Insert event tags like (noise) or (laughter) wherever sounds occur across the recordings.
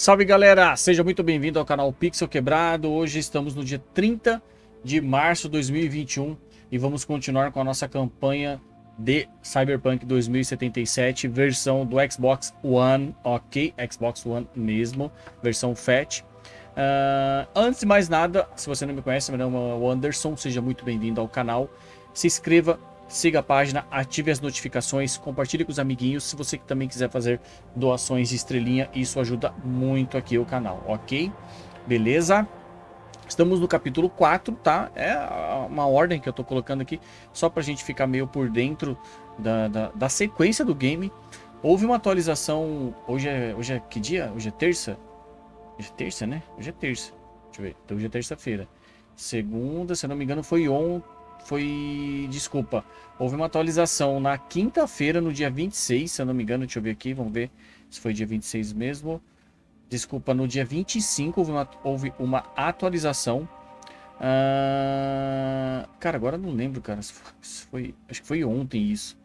Salve galera, seja muito bem-vindo ao canal Pixel Quebrado. Hoje estamos no dia 30 de março de 2021 e vamos continuar com a nossa campanha de Cyberpunk 2077, versão do Xbox One, ok? Xbox One mesmo, versão FAT. Uh, antes de mais nada, se você não me conhece, meu nome é o Anderson, seja muito bem-vindo ao canal. Se inscreva, siga a página, ative as notificações, compartilhe com os amiguinhos. Se você também quiser fazer doações de estrelinha, isso ajuda muito aqui o canal, ok? Beleza? Estamos no capítulo 4, tá? É uma ordem que eu tô colocando aqui, só pra gente ficar meio por dentro da, da, da sequência do game. Houve uma atualização, hoje é, hoje é que dia? Hoje é terça? Hoje é terça, né? Hoje é terça. Deixa eu ver, então hoje é terça-feira. Segunda, se eu não me engano, foi ontem foi... Desculpa. Houve uma atualização na quinta-feira, no dia 26, se eu não me engano. Deixa eu ver aqui, vamos ver se foi dia 26 mesmo. Desculpa, no dia 25 houve uma, houve uma atualização. Uh... Cara, agora não lembro, cara. Se foi, acho que foi ontem isso.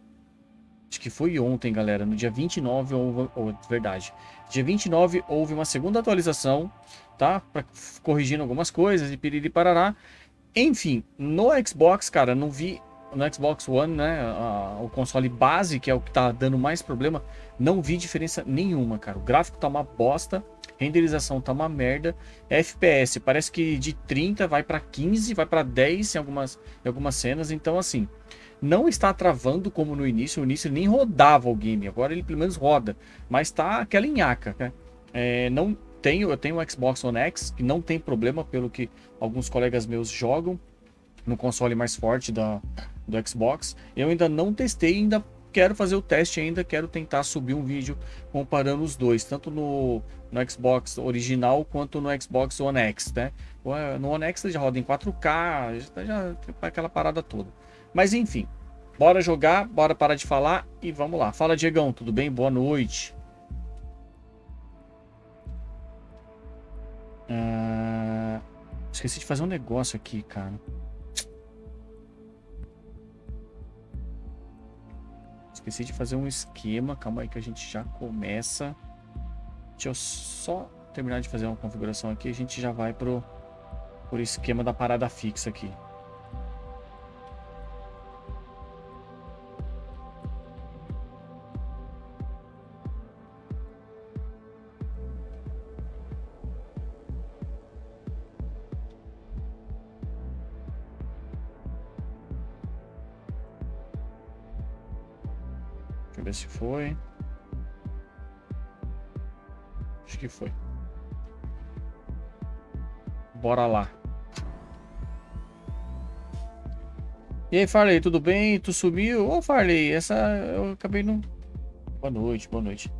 Acho que foi ontem, galera. No dia 29 houve... Oh, verdade. Dia 29 houve uma segunda atualização, tá? Pra, corrigindo algumas coisas e piriri parará. Enfim, no Xbox, cara, não vi no Xbox One, né, a, o console base, que é o que tá dando mais problema, não vi diferença nenhuma, cara. O gráfico tá uma bosta, renderização tá uma merda, FPS parece que de 30 vai para 15, vai para 10 em algumas, em algumas cenas, então assim, não está travando como no início, no início nem rodava o game, agora ele pelo menos roda, mas tá aquela nhaca, né? É, não, tenho, eu tenho o Xbox One X, que não tem problema, pelo que alguns colegas meus jogam no console mais forte da, do Xbox. Eu ainda não testei, ainda quero fazer o teste ainda, quero tentar subir um vídeo comparando os dois, tanto no, no Xbox original quanto no Xbox One X, né? No One X já roda em 4K, já, já aquela parada toda. Mas enfim, bora jogar, bora parar de falar e vamos lá. Fala Diegão, tudo bem? Boa noite. Uh, esqueci de fazer um negócio aqui, cara. Esqueci de fazer um esquema. Calma aí que a gente já começa. Deixa eu só terminar de fazer uma configuração aqui. A gente já vai pro, pro esquema da parada fixa aqui. Se foi. Acho que foi. Bora lá. E aí, Farley, tudo bem? Tu sumiu? Ô, Farley, essa eu acabei não... Boa noite, boa noite.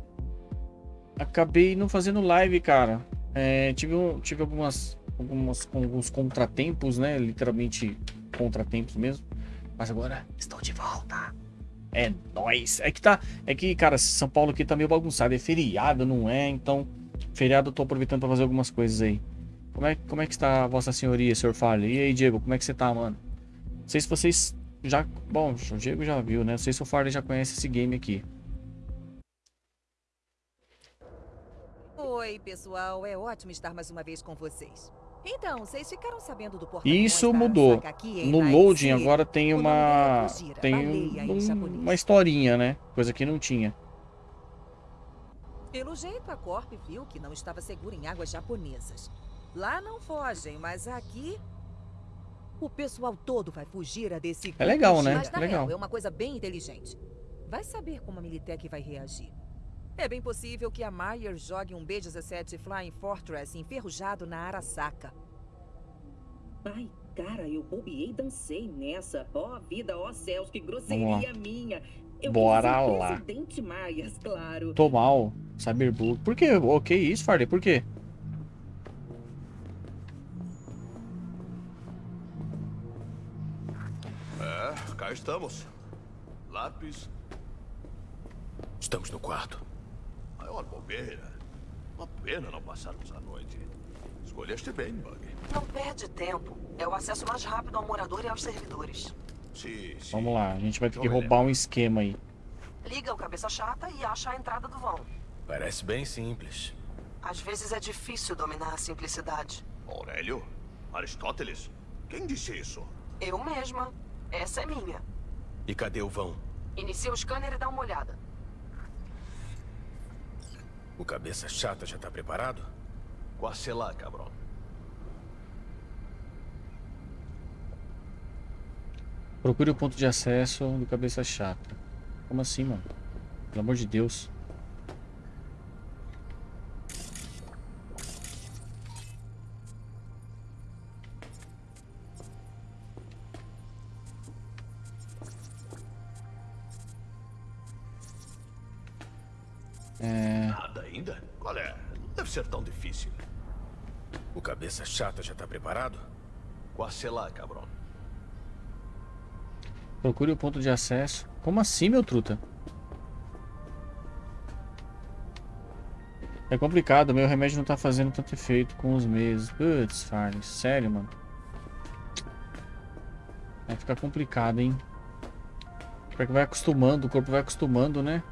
Acabei não fazendo live, cara. É, tive, tive algumas, algumas, alguns contratempos, né? Literalmente contratempos mesmo. Mas agora estou de volta. É nóis. É que tá. É que, cara, São Paulo aqui tá meio bagunçado. É feriado, não é? Então, feriado eu tô aproveitando pra fazer algumas coisas aí. Como é, como é que está a vossa senhoria, senhor Farley? E aí, Diego, como é que você tá, mano? Não sei se vocês já. Bom, o Diego já viu, né? Não sei se o Farley já conhece esse game aqui. Oi, pessoal. É ótimo estar mais uma vez com vocês. Então, vocês ficaram sabendo do Isso mudou. No loading agora tem uma tem um, uma historinha, né? Coisa que não tinha. Pelo jeito a Corp viu que não estava seguro em águas japonesas. Lá não fogem, mas aqui o pessoal todo vai fugir a desse É legal, né? Mas, é legal. Real, é uma coisa bem inteligente. Vai saber como a Militech vai reagir. É bem possível que a Meyer jogue um B-17 Flying Fortress enferrujado na Arasaka. Ai, cara, eu bobiei e dancei nessa. Ó oh, vida, ó oh, céus, que grosseria minha. Eu Bora lá. Presidente Myers, claro. Tô mal, Cyberbook. Por quê? O que isso, Farley? Por quê? É, cá estamos. Lápis. Estamos no quarto. Maior bobeira. Uma pena não passarmos a noite. Escolheste bem, Bug. Não perde tempo. É o acesso mais rápido ao morador e aos servidores. Sim, sim. Vamos lá, a gente vai ter que roubar um esquema aí. Liga o cabeça chata e acha a entrada do vão. Parece bem simples. Às vezes é difícil dominar a simplicidade. Aurélio? Aristóteles? Quem disse isso? Eu mesma. Essa é minha. E cadê o vão? Inicia o scanner e dá uma olhada. O cabeça chata já tá preparado? Quase lá, cabrão. Procure o ponto de acesso do cabeça chata. Como assim, mano? Pelo amor de Deus. É... Nada ainda? Qual é? Não deve ser tão difícil. O cabeça chata já tá preparado? Quase lá, cabrão. Procure o ponto de acesso. Como assim, meu truta? É complicado, meu remédio não tá fazendo tanto efeito com os meses. Putz, Farley, sério, mano. Vai ficar complicado, hein? Porque vai acostumando, o corpo vai acostumando, né?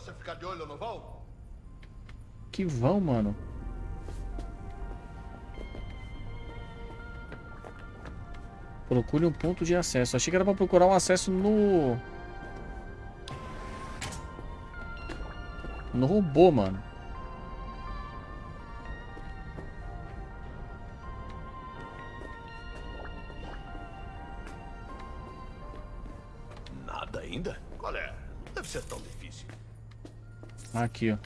Você ficar de olho no vão? Que vão, mano. Procure um ponto de acesso. Achei que era pra procurar um acesso no... No robô, mano. Aqui, ó.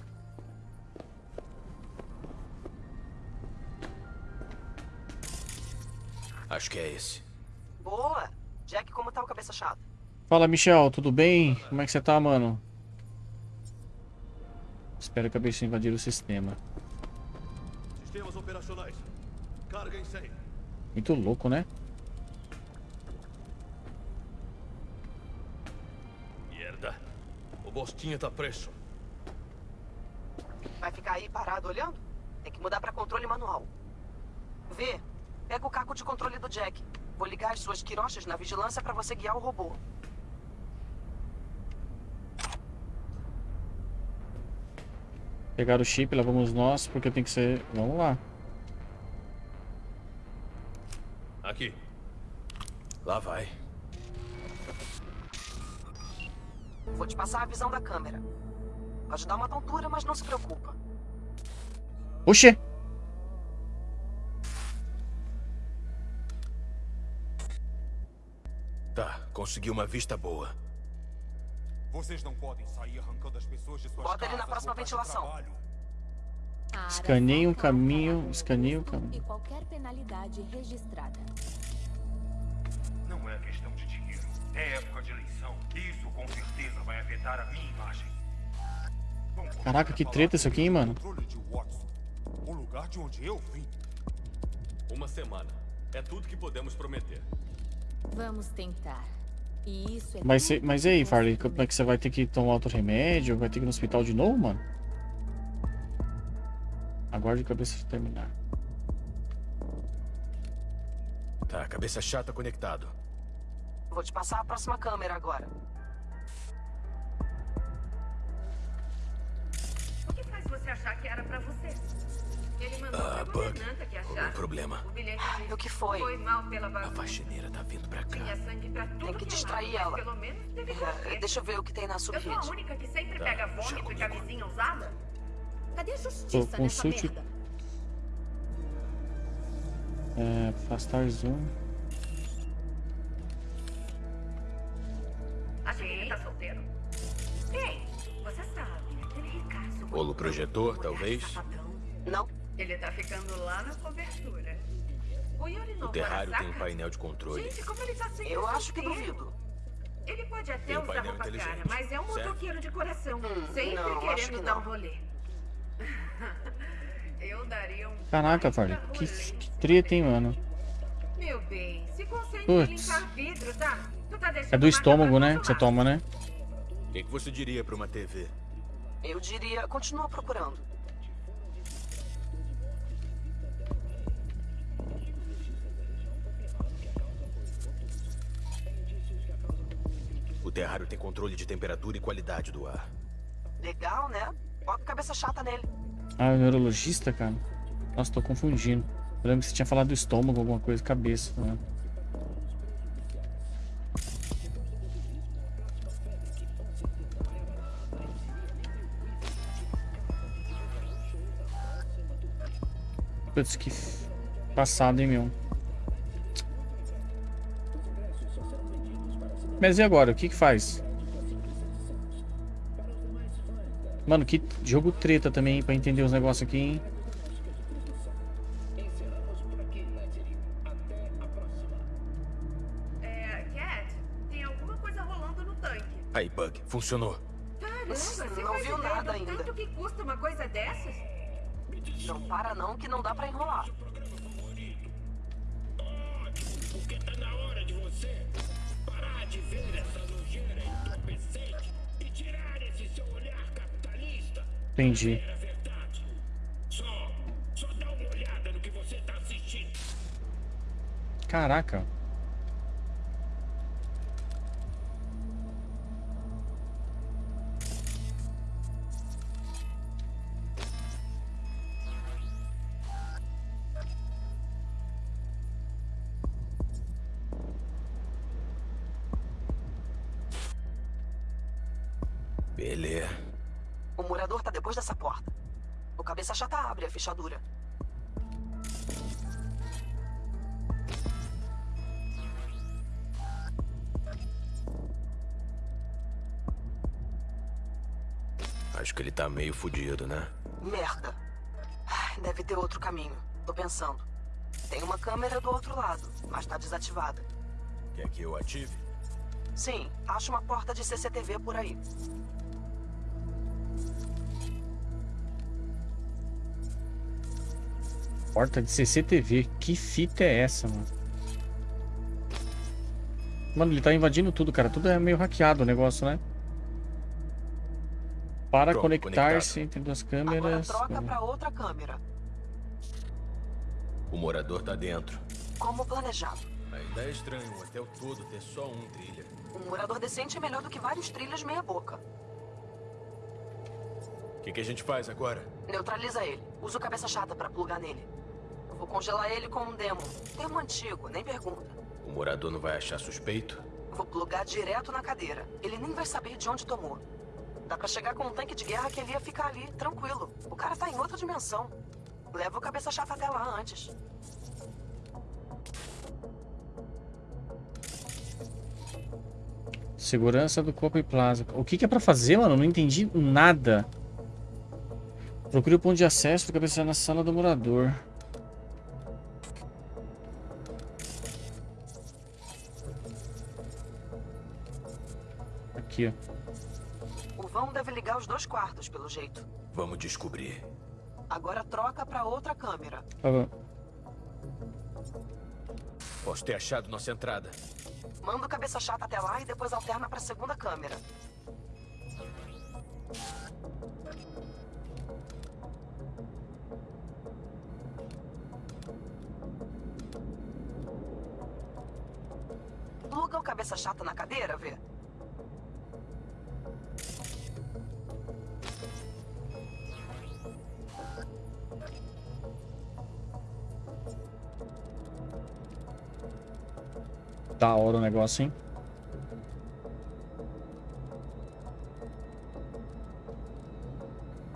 Acho que é esse. Boa! Jack, como tá o cabeça chata? Fala, Michel, tudo bem? Como é que você tá, mano? Espero que a besta invadir o sistema. Sistemas operacionais. Carga em 100. Muito louco, né? Merda. O Bostinha tá preso. Ficar aí parado olhando? Tem que mudar pra controle manual. Vê, pega o caco de controle do Jack. Vou ligar as suas quirochas na vigilância pra você guiar o robô. Pegar o chip, lá vamos nós, porque tem que ser... Vamos lá. Aqui. Lá vai. Vou te passar a visão da câmera. Pode dar uma tontura, mas não se preocupa. Oxê! Tá, consegui uma vista boa. Vocês não podem sair arrancando as pessoas de suas Bota ele na casas, próxima ventilação. Escaneie um caminho, escaneie um caminho. E qualquer penalidade registrada. Não é questão de dinheiro. É época de eleição. Isso com certeza vai afetar a minha imagem. Caraca, que treta isso aqui, hein, mano? O lugar de onde eu vim. Uma semana. É tudo que podemos prometer. Vamos tentar. E isso é Mas, cê- mas e aí, Farley? Como é que você vai ter que tomar outro remédio? Vai ter que ir no hospital de novo, mano? Aguarde a cabeça terminar. Tá, cabeça chata conectado. Vou te passar a próxima câmera agora. Você achar que era pra você? Ele mandou Ah, pra Bug. governanta que achasse. problema? O bilhete disse O que foi? Foi mal pela A bagunça. faxineira tá vindo pra cá. Tinha sangue pra tudo Tem que é distrair ela. Pelo menos teve É, deixa eu ver o que tem na Eu sou a subrede. única que sempre Tá, pega vômito e camisinha usada. Cadê a justiça consulte- nessa merda? É, afastar zoom. Bolo projetor, talvez? Não, Ele tá ficando lá na cobertura. O Yuri O terrário tem Arasaka? painel de controle. Gente, como ele tá sempre eu acho que duvido. Ele pode até Tem um usar roupa cara, mas é um certo? motoqueiro de coração. Hum, sempre não, acho querendo que dar um rolê. (laughs) Eu daria um Caraca, Farley. Que, que treta, hein, mano? Meu bem, se em limpar vidro, tá? Tu tá deixando É do estômago, né? Que você toma, né? O que, que você diria pra uma TV? Eu diria, continua procurando. O terrário tem controle de temperatura e qualidade do ar. Legal, né? Bota cabeça chata nele. Ah, é neurologista, cara? Nossa, tô confundindo. Eu lembro que você tinha falado do estômago, alguma coisa, cabeça, né? Putz, que passado, hein, meu? Mas e agora? O que que faz? Mano, que jogo treta também pra entender os negócios aqui, hein? Cat, tem alguma coisa rolando no tanque. Aí, Bug, funcionou. Caramba, você Não viu nada ainda. tanto que custa uma coisa dessas? Não para não, que não dá pra enrolar. Porque tá na hora de você parar de ver essa nojeira entorpecente e tirar esse seu olhar capitalista. Entendi. É Beleza. O morador tá depois dessa porta. O cabeça chata abre a fechadura. Acho que ele tá meio fudido, né? Merda. Deve ter outro caminho. Tô pensando. Tem uma câmera do outro lado, mas tá desativada. Quer que eu ative? Sim, acho uma porta de CCTV por aí. Porta de CCTV. Que fita é essa, mano? Mano, ele tá invadindo tudo, cara. Tudo é meio hackeado o negócio, né? Para conectar-se entre duas Agora câmeras. troca pra outra câmera. O morador tá dentro. Como planejado. Ainda é estranho um hotel todo ter só um trilha. Um morador decente é melhor do que vários trilhas meia boca. O que, que a gente faz agora? Neutraliza ele. Usa o cabeça chata pra plugar nele. Eu vou congelar ele com um demo. Termo antigo, nem pergunta. O morador não vai achar suspeito? Vou plugar direto na cadeira. Ele nem vai saber de onde tomou. Dá pra chegar com um tanque de guerra que ele ia ficar ali, tranquilo. O cara tá em outra dimensão. Leva o cabeça chata até lá antes. Segurança do Copa e Plaza. O que, que é pra fazer, mano? Não entendi nada. Procure o ponto de acesso do cabeça na sala do morador. Aqui. O vão deve ligar os dois quartos, pelo jeito. Vamos descobrir. Agora troca pra outra câmera. Tá bom. Posso ter achado nossa entrada. Manda o cabeça chata até lá e depois alterna pra segunda câmera. Pluga o cabeça chata na cadeira, vê? Da hora o negócio, hein?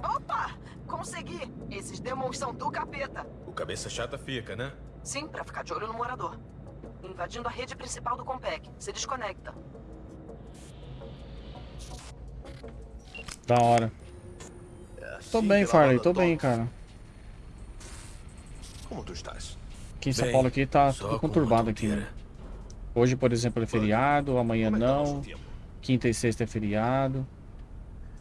Opa! Consegui! Esses demons são do capeta. O cabeça chata fica, né? Sim, pra ficar de olho no morador. Invadindo a rede principal do Compec. Se desconecta. Da hora. Tô bem, Farley. Tô bem, cara. Como tu estás? Aqui em São Bem, Paulo aqui tá tudo conturbado aqui, né? Hoje, por exemplo, é feriado, amanhã é tá não. Quinta e sexta é feriado.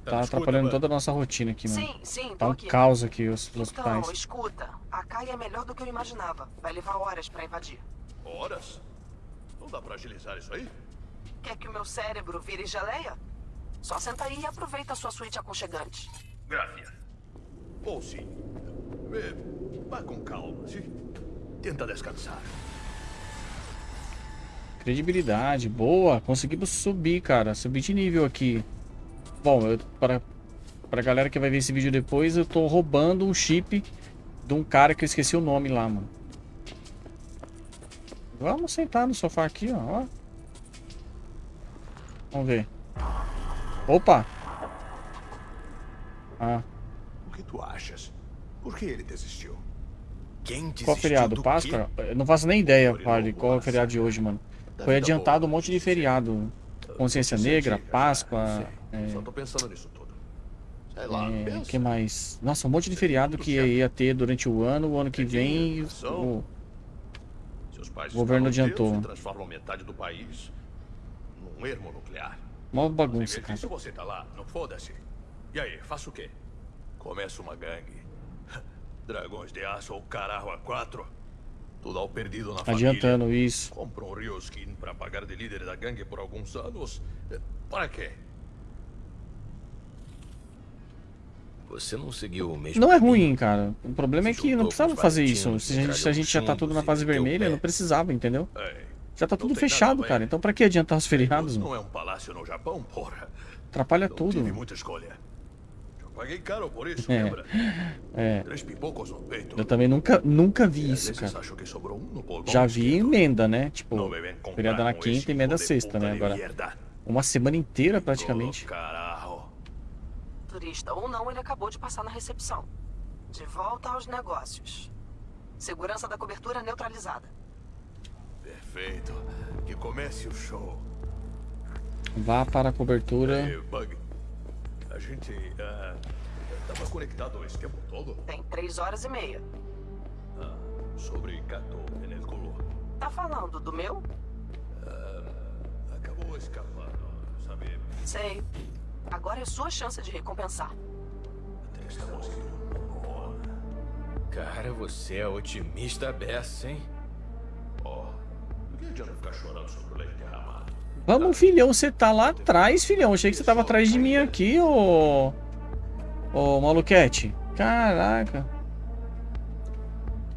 Tá nos escuta, atrapalhando toda a nossa rotina aqui, mano. Sim, sim, Tá um aqui. caos aqui os Então, hospitais. escuta. A Kai é melhor do que eu imaginava. Vai levar horas pra invadir. Horas? Não dá pra agilizar isso aí? Quer que o meu cérebro vire geleia? Só senta aí e aproveita a sua suíte aconchegante. Gracias. Ou sim. Vê, vá com calma, sim? Tenta descansar. Credibilidade, boa. Conseguimos subir, cara. Subir de nível aqui. Bom, eu, para, pra galera que vai ver esse vídeo depois, eu tô roubando um chip de um cara que eu esqueci o nome lá, mano. Vamos sentar no sofá aqui, ó. Vamos ver. Opa! Ah, O que tu achas? Por que ele desistiu? Quem qual é o feriado? Páscoa? Eu não faço nem ideia, Padre, qual é o feriado de hoje, mano. Foi adiantado um monte de feriado. Consciência Negra, Páscoa, Sei. Só tô pensando nisso tudo. Sei lá, é, que mais? Nossa, um monte de feriado que ia ter durante o ano, o ano que vem. O- Seus pais o governo adiantou. transformam metade do país num ermo nuclear. Mó bagunça, cara. disso, você tá lá, não foda-se. E aí, faço o quê? Começa uma gangue. (laughs) Dragões de aço ou caralho a quatro. Ao perdido na Adiantando família. isso. Compra um Ryoskin pagar de líder da gangue por alguns anos. Eh, Para quê? Você não seguiu o mesmo Não é caminho? ruim, cara. O problema é que não precisava fazer isso. Se a gente, se a gente já tá tudo na fase vermelha, não precisava, entendeu? Ei, Já tá não tudo fechado, cara. Então pra que adiantar os feriados, não é um palácio no Japão, porra. Atrapalha Não tudo. tive muita escolha. Paguei caro por isso, É. lembra? É. Três pipocos no peito. Eu também nunca, nunca vi E isso, cara. acho que sobrou um no Já vi esquerdo. emenda, né? Tipo, feriado na quinta e emenda sexta, né? Agora, uma semana inteira praticamente. Caralho. Turista ou não, ele acabou de passar na recepção. De volta aos negócios. Segurança da cobertura neutralizada. Perfeito. Que comece o show. Vá para a cobertura. Ei, Bug. A gente tava conectado esse tempo todo? Tem três horas e meia. Ah, sobre Kato Penelculo. Tá falando do meu? Acabou escapando, sabe? Sei. Agora é sua chance de recompensar. Estamos Cara, você é otimista beça, hein? Ó, por que adianta ficar chorando sobre o leite derramado? Vamos, filhão, você tá lá atrás, filhão. Achei que você tava atrás de mim aqui, ô. Ô, maluquete. Caraca.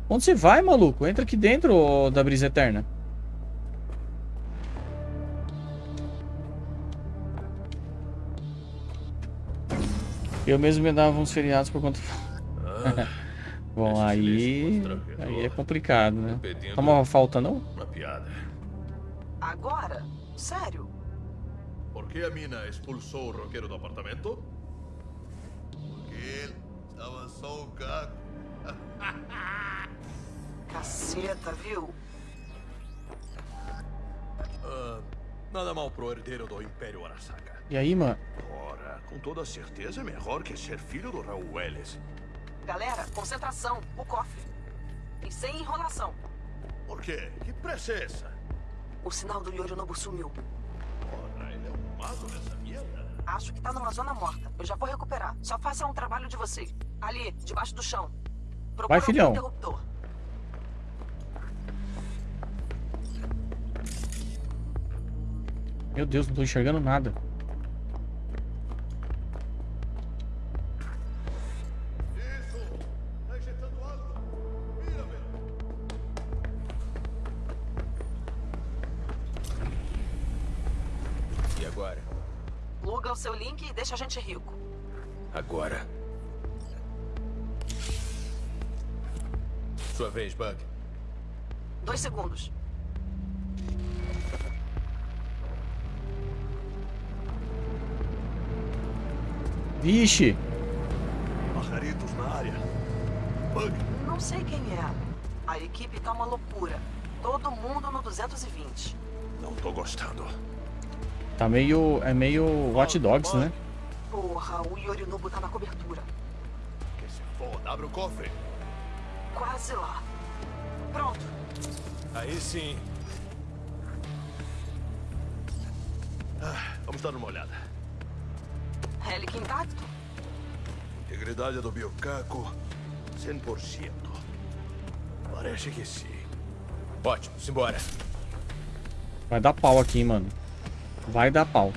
Onde você vai, maluco? Entra aqui dentro, ô, da brisa eterna. Eu mesmo me dava uns feriados por conta. (laughs) Bom, aí. Aí é complicado, né? Pedindo Toma uma falta, não? uma piada. Agora? Sério? Por que a mina expulsou o roqueiro do apartamento? Porque ele estava só um gato. (laughs) Caceta, viu? Ah, nada mal pro herdeiro do Império Arasaka. E aí, mano? Ora, com toda certeza é melhor que ser filho do Raul Welles. Galera, concentração. O cofre. E sem enrolação. Por quê? Que pressa é essa? O sinal do Yorinobu sumiu. Ora, ele é um mago nessa merda. Acho que tá numa zona morta. Eu já vou recuperar. Só faça um trabalho de você. Ali, debaixo do chão. Procura Vai, filhão. interruptor. Meu Deus, não tô enxergando nada. Pluga o seu link e deixa a gente rico. Agora. Sua vez, Bug. Dois segundos. Vixe! Pajaritos na área. Bug! Não sei quem é. A equipe tá uma loucura. Todo mundo no 220. Não tô gostando. Tá meio. É meio Watch Dogs, né? Porra, o Yorinobu tá na cobertura. Que se foda, abre o cofre. Quase lá. Pronto. Aí sim. Ah, vamos dar uma olhada. Helic intacto? Integridade do biocaco, 100%. Parece que sim. Ótimo, simbora. Vai dar pau aqui, mano. Vai dar pau.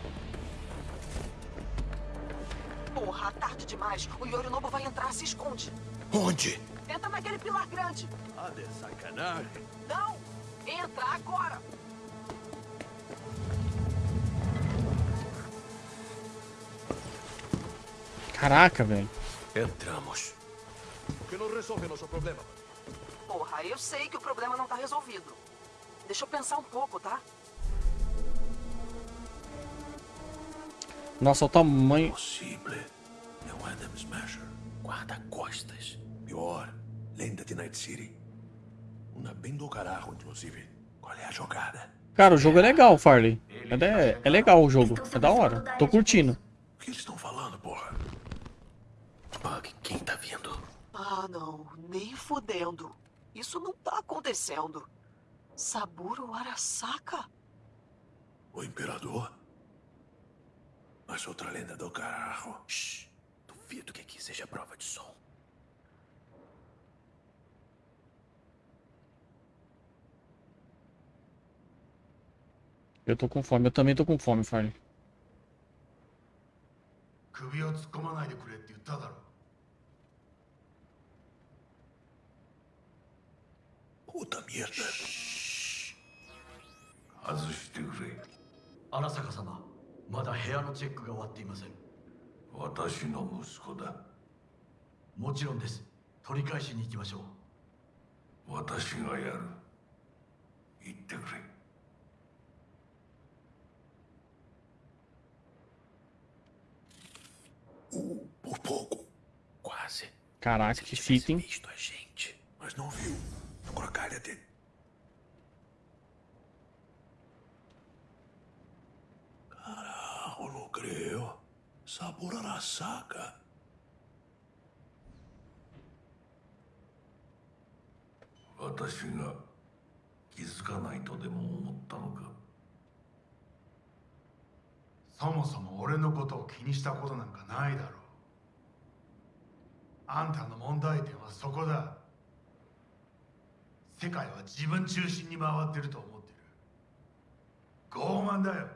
Porra, tá tarde demais. O Yorinobu vai entrar, se esconde. Onde? Entra naquele pilar grande. Ah, de sacanagem. Não! Entra agora! Caraca, velho. Entramos. Que não resolve nosso problema. Porra, eu sei que o problema não tá resolvido. Deixa eu pensar um pouco, tá? Nossa, o tamanho. Possível. É um Adam Smasher. Guarda-costas. Pior. Lenda de Night City. Uma bem do caralho, inclusive. Qual é a jogada? Cara, o jogo é legal, Farley. É, de- é legal o jogo. É da hora. Tô curtindo. O que eles estão falando, porra? Bug, quem tá vindo? Ah, não. Nem fudendo. Isso não tá acontecendo. Saburo Arasaka? O Imperador? Mas outra lenda do carro. Shh. Duvido que aqui seja prova de som. Eu tô com fome, eu também tô com fome, Farley. Puta merda. Shhh. Azustei. Arasaka-sama. まだ部屋のチェックが終わっていません私の息子だもちろんです取り返しに行きましょう私がやる言ってくれ Por pouco. Quase. Caraca, que fita, hein? visto a gente, mas não viu. Agora calha-te. Carajo, não creio. Sabor Arasaka. Watashi ga 気づかないとでも思ったのかそもそも俺のことを気にしたことなんかないだろうあんたの問題点はそこだ世界は自分中心に回ってると思ってる傲慢だよ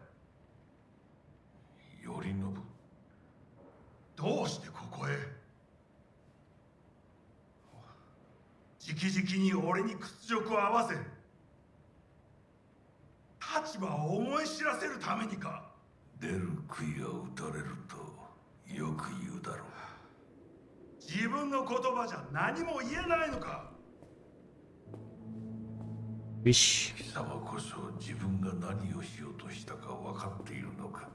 頼信どうしてここへ？直々に俺に屈辱を合わせ立場を思い知らせるためにか？出る杭が打たれるとよく言うだろう。自分の言葉じゃ何も言えないのか？Vixe. 貴様こそ自分が何をしようとしたか分かっているのか？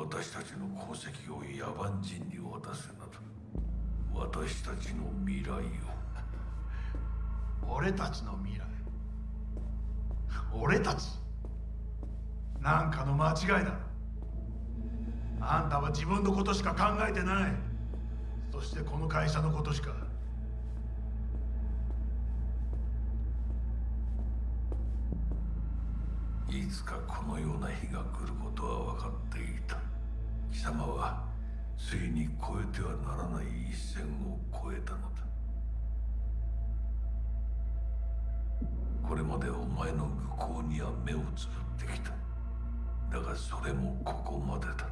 私たちの功績を野蛮人に渡すなど私たちの未来を。俺たちの未来？俺たち？なんかの間違いだ。あんたは自分のことしか考えてない。そしてこの会社のことしか。いつかこのような日が来ることは分かっていた貴様はついに越えてはならない一線を越えたのだ。これまでお前の愚行には目をつぶってきた。だがそれもここまでだ。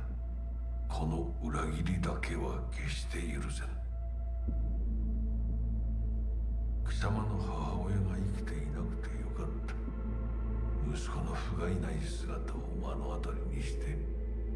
この裏切りだけは決して許せん。貴様の母親が生きていなくてよかった。息子の不甲斐ない姿を目の当たりにして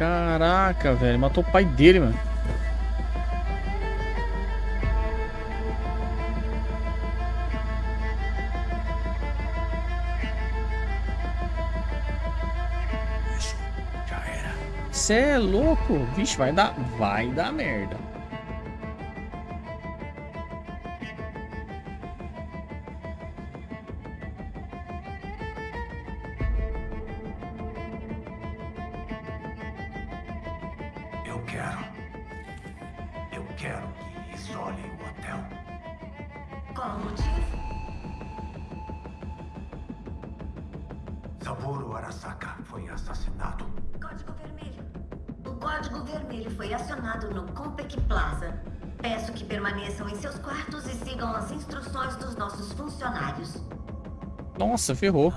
Caraca, velho. Matou o pai dele, mano. Isso, já era. Cê é louco? Vixe, vai dar. Vai dar merda. Nossa, ferrou.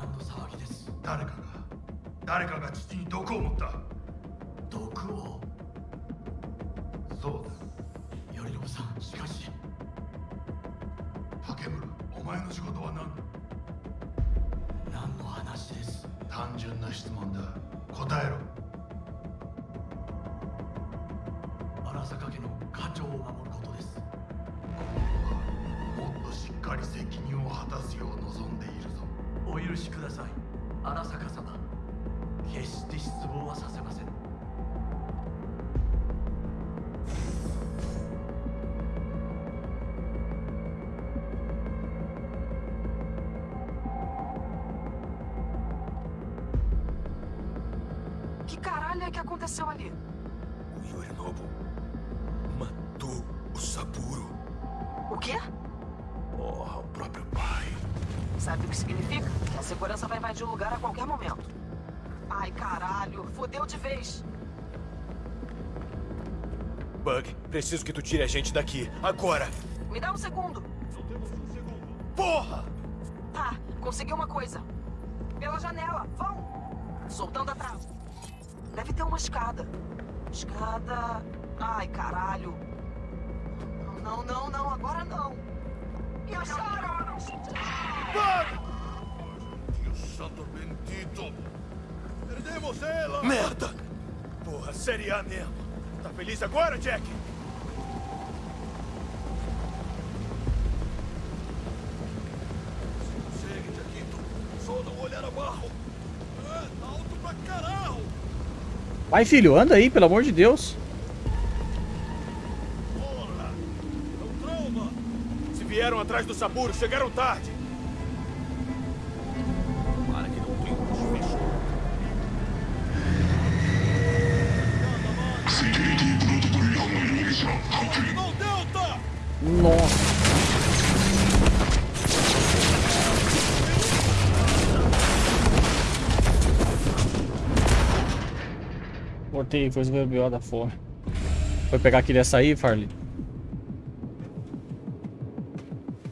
Tire a gente daqui. Agora! Me dá um segundo. Porra! Tá, consegui uma coisa. Pela janela. Vão! Soltando a trava. Deve ter uma escada. Escada... Ai, caralho. Não, não, não. Agora não. E acharam? Deus santo bendito! Perdemos ela! Merda! Porra, série A mesmo. Tá feliz agora, Jack? É, tá alto pra caralho! Vai, filho, anda aí, pelo amor de Deus. Porra! É um trauma! Se vieram atrás do Saburo, chegaram tarde. Para que não. Não, Delta! Nossa. Foi o BO da fome. Foi pegar aquele açaí, Farley?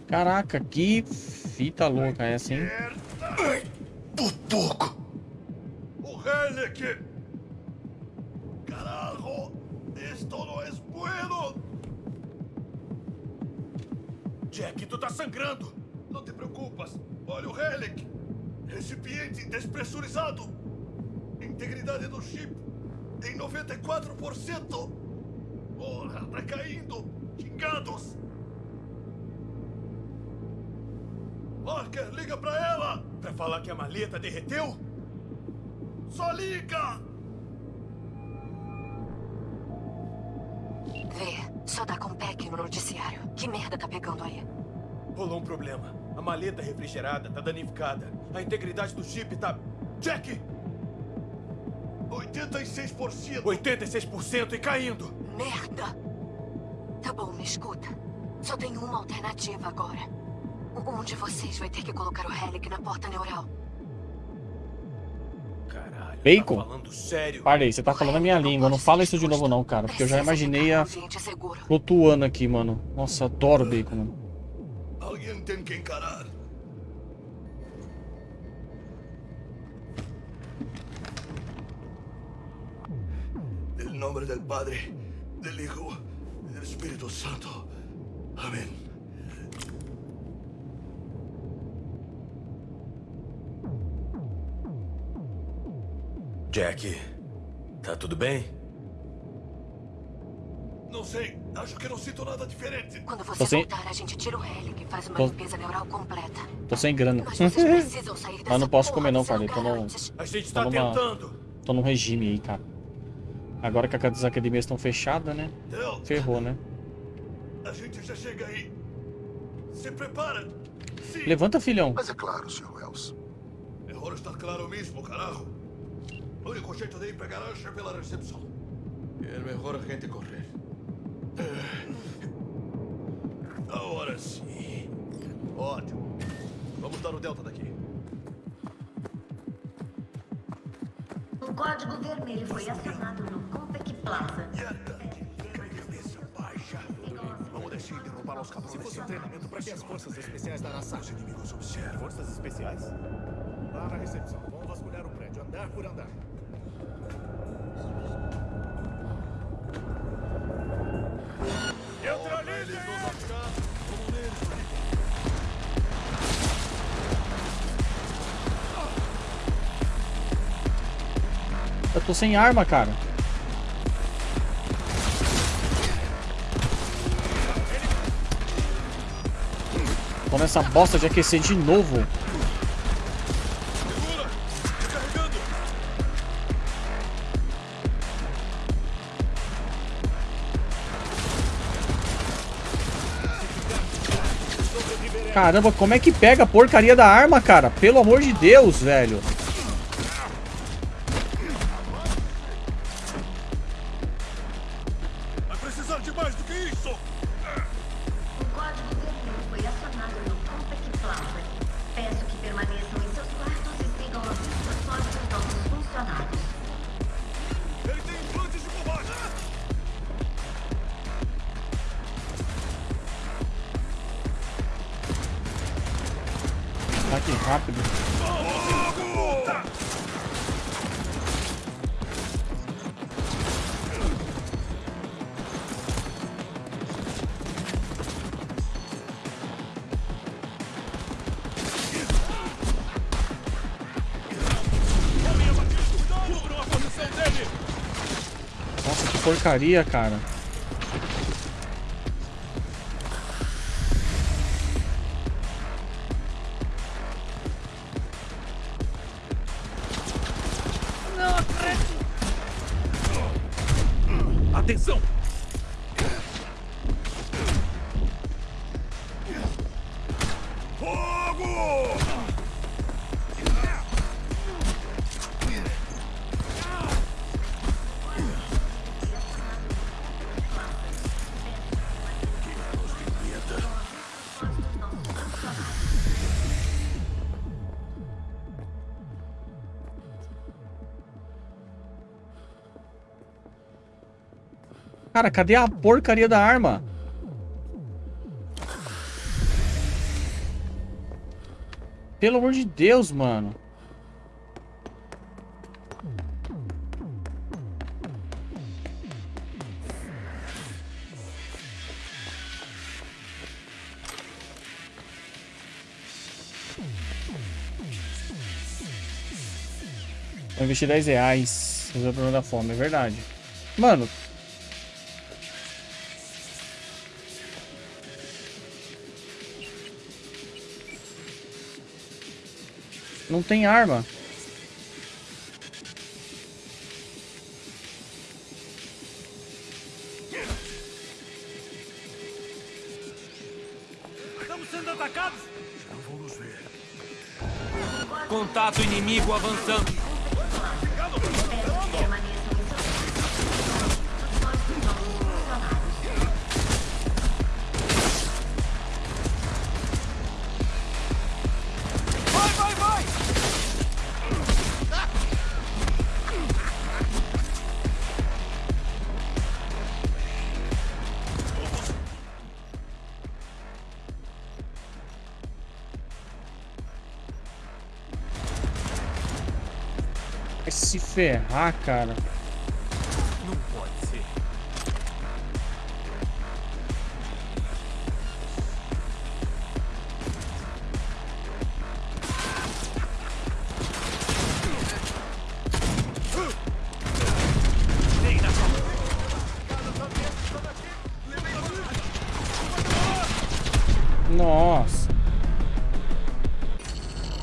Caraca, que fita louca essa, hein? Por pouco. 94%. Porra, tá caindo. Xingados. Parker, liga pra ela. Pra falar que a maleta derreteu? Só liga. Vê, só dá com pack no noticiário. Que merda tá pegando aí? Rolou um problema. A maleta refrigerada tá danificada. A integridade do chip tá... Jack! 86%. 86% e caindo. Merda! Tá bom, me escuta. Só tem uma alternativa agora. Um de vocês vai ter que colocar o Relic na porta neural. Caralho, Bacon? tá falando sério? Parei, você tá falando a minha língua. Não fala isso de novo não, cara. Porque eu já imaginei a flutuando aqui, mano. Nossa, adoro bacon, mano. Alguém tem que encarar. Nombre del Padre, del Hijo y del Espíritu Santo. Amén. Jack, tá tudo bem? Não sei, acho que não sinto nada diferente. Quando Tô você sem- voltar, a gente tira o Relic e faz uma Tô- limpeza neural completa. Tô sem grana. Mas vocês (laughs) precisam sair Mas dessa não posso comer não, Farley. Tô no... antes. A gente tô tá numa- tentando. Tô num regime aí, cara. Agora que as academias estão fechadas, né? Del, Ferrou, né? a gente já chega aí. Se prepara. Sim. Levanta, filhão. Mas é claro, Sr. Wells. Mejor estar claro mismo, carajo. O único jeito de ir pra garagem é pela recepção. É melhor a gente correr. É. Agora sim. Ótimo. Vamos dar o delta daqui. Código vermelho foi acionado no Compec Plaza. Vamos deixar de derrubar os cabos. Se fosse um treinamento, para que as forças especiais da Arasaka? Os inimigos observam. Forças especiais? Lá na recepção. Vamos vasculhar o prédio, andar por andar. Tô sem arma, cara. Tô nessa bosta de aquecer de novo. Caramba, como é que pega a porcaria da arma, cara? Pelo amor de Deus, velho. Que porcaria, cara. Cara, cadê a porcaria da arma? Pelo amor de Deus, mano. Vou investir 10 reais. Resolver o problema da fome, é verdade. Mano, Não tem arma. Estamos sendo atacados! Já vamos ver. Contato inimigo avançando. Ferrar, cara. Não pode ser. Nossa.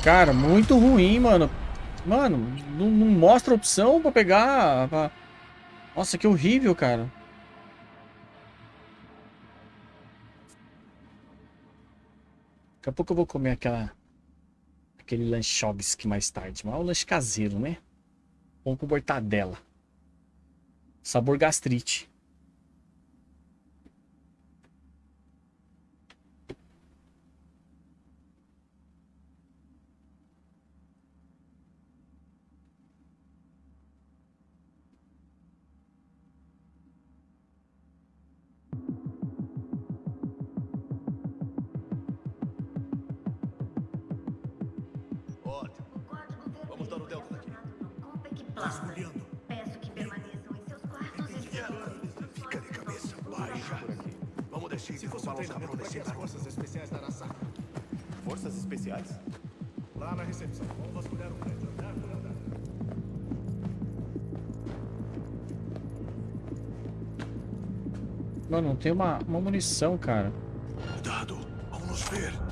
Cara, muito ruim, mano. Mano, não, não mostra opção pra pegar. pra- Nossa, que horrível, cara. Daqui a pouco eu vou comer aquela. Aquele lanchobsky mais tarde. Mas é um lanche caseiro, né? Pão com mortadela. Sabor gastrite. Vasculhando. Peço que permaneçam em seus quartos e sigam Fica de cabeça baixa. Vamos descer Se e fosse um derrubar os treinamento para as forças especiais da Arasaka. Forças especiais? Lá na recepção. Vamos vasculhar o prédio, andar por andar. Mano, não tem uma, uma munição, cara. Cuidado, vamos nos ver.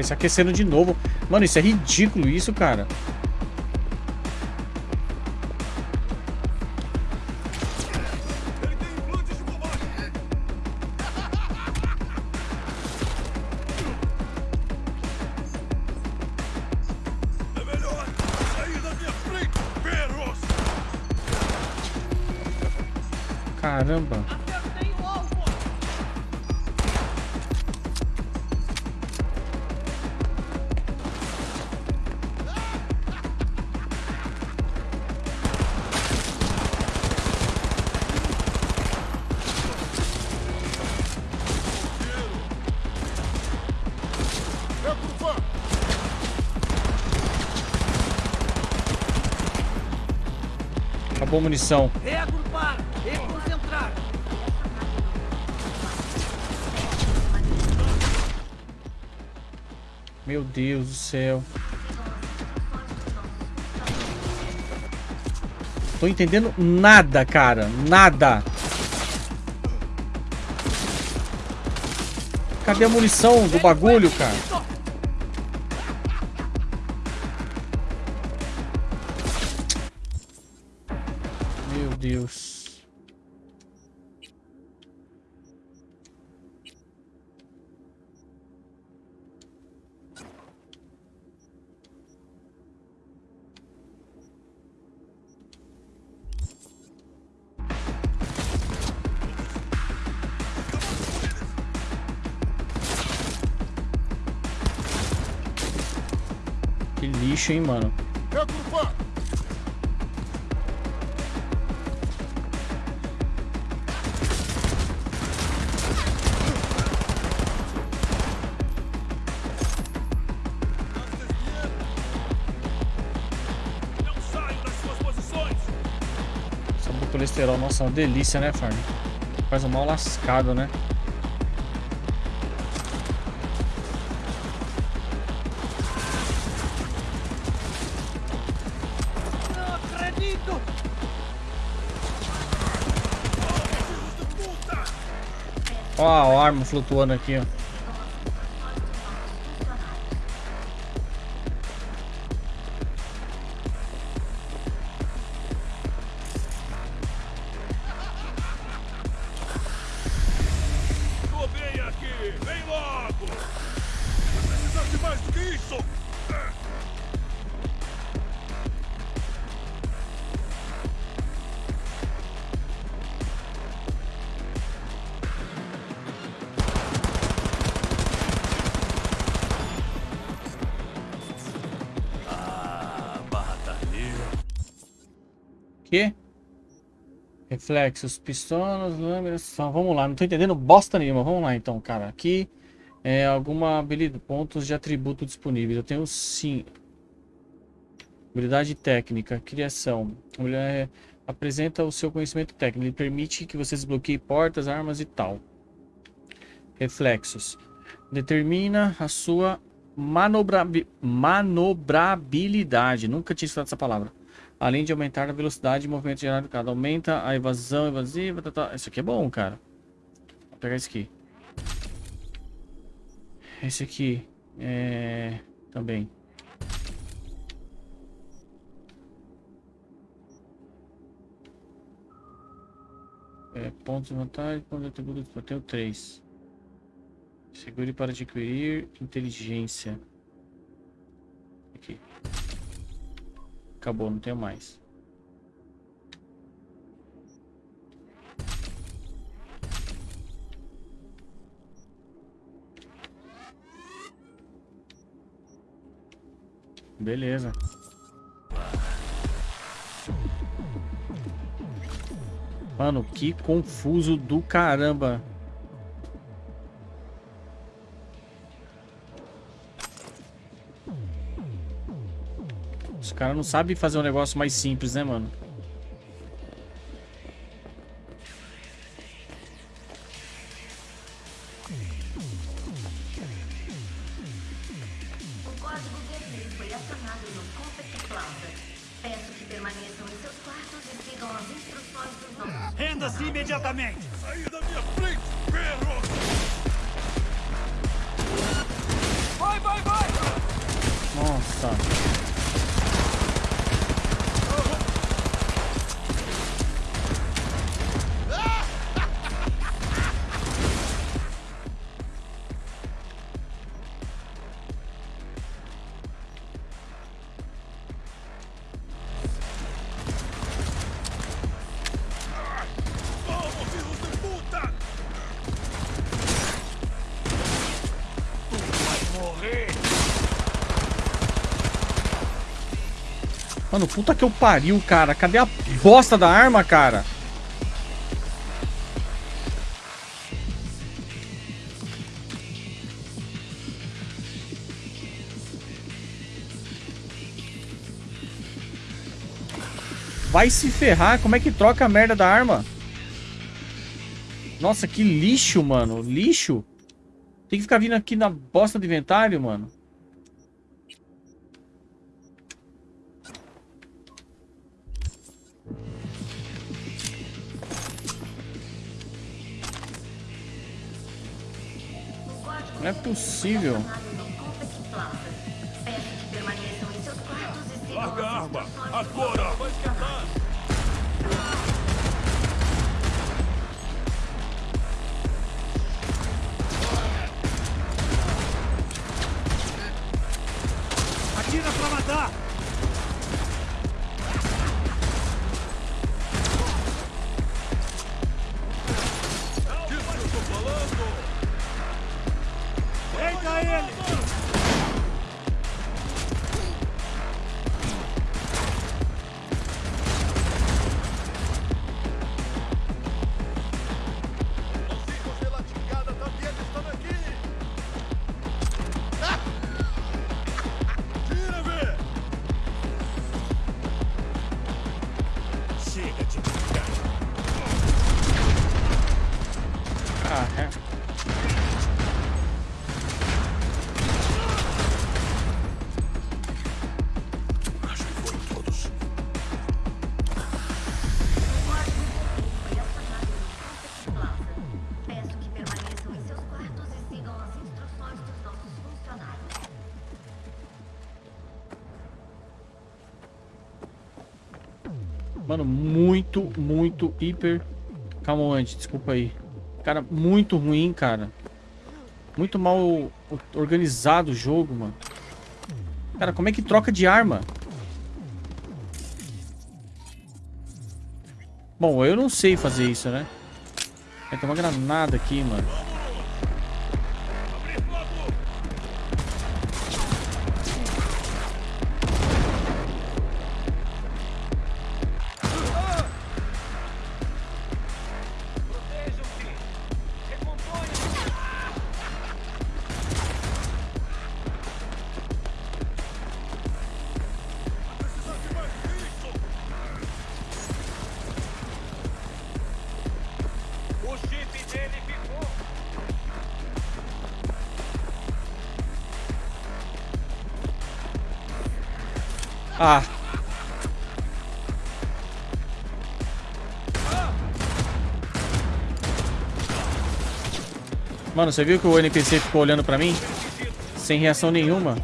Isso aquecendo de novo. Mano, isso é ridículo isso, cara. Caramba. Munição. Reagrupar! Reconcentrar! Meu Deus do céu. Tô entendendo nada, cara. Nada. Cadê a munição do bagulho, cara? Nossa, uma delícia, né, Farm? Faz um mal lascado, né? Não acredito! Ó a arma flutuando aqui, ó. Reflexos, pistolas, lâminas. Vamos lá, não tô entendendo bosta nenhuma. Vamos lá então, cara. Aqui é alguma habilidade, pontos de atributo disponíveis. Eu tenho sim. Habilidade técnica, criação. Mulher apresenta o seu conhecimento técnico. Ele permite que você desbloqueie portas, armas e tal. Reflexos. Determina a sua manobrabi- manobrabilidade. Nunca tinha escutado essa palavra. Além de aumentar a velocidade de movimento gerado cada. Aumenta a evasão evasiva. Tá, tá. Isso aqui é bom, cara. Vou pegar esse aqui. Esse aqui. É... Também. É, pontos de vantagem, pontos de atributo, eu tenho três. Segure para adquirir inteligência. Aqui. Acabou, não tenho mais. Beleza. Mano, que confuso do caramba. Caras não sabem fazer um negócio mais simples, né, mano? Mano, puta que eu pariu, cara. Cadê a bosta da arma, cara? Vai se ferrar. Como é que troca a merda da arma? Nossa, que lixo, mano. Lixo. Tem que ficar vindo aqui na bosta do inventário, mano. Não é possível. Confect Plaza. Peço que permaneçam em seus quartos e sigam Larga a arma! Agora! Muito, muito, hiper... Calma, antes, desculpa aí. Cara, muito ruim, cara. Muito mal organizado o jogo, mano. Cara, como é que troca de arma? Bom, eu não sei fazer isso, né? Ter uma granada aqui, mano. Mano, você viu que o NPC ficou olhando pra mim? Sem reação nenhuma.